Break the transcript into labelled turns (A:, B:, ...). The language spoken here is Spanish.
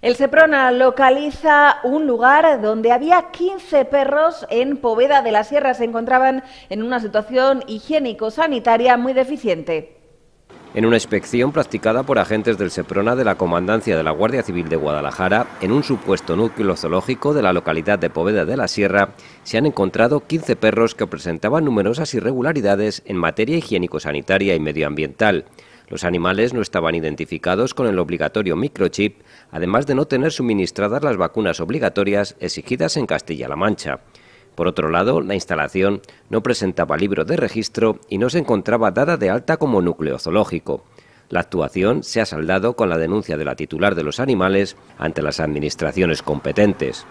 A: El Seprona localiza un lugar donde había 15 perros en Poveda de la Sierra. Se encontraban en una situación higiénico-sanitaria muy deficiente.
B: En una inspección practicada por agentes del Seprona de la Comandancia de la Guardia Civil de Guadalajara, en un supuesto núcleo zoológico de la localidad de Poveda de la Sierra, se han encontrado 15 perros que presentaban numerosas irregularidades en materia higiénico-sanitaria y medioambiental. Los animales no estaban identificados con el obligatorio microchip, además de no tener suministradas las vacunas obligatorias exigidas en Castilla-La Mancha. Por otro lado, la instalación no presentaba libro de registro y no se encontraba dada de alta como núcleo zoológico. La actuación se ha saldado con la denuncia de la titular de los animales ante las administraciones competentes.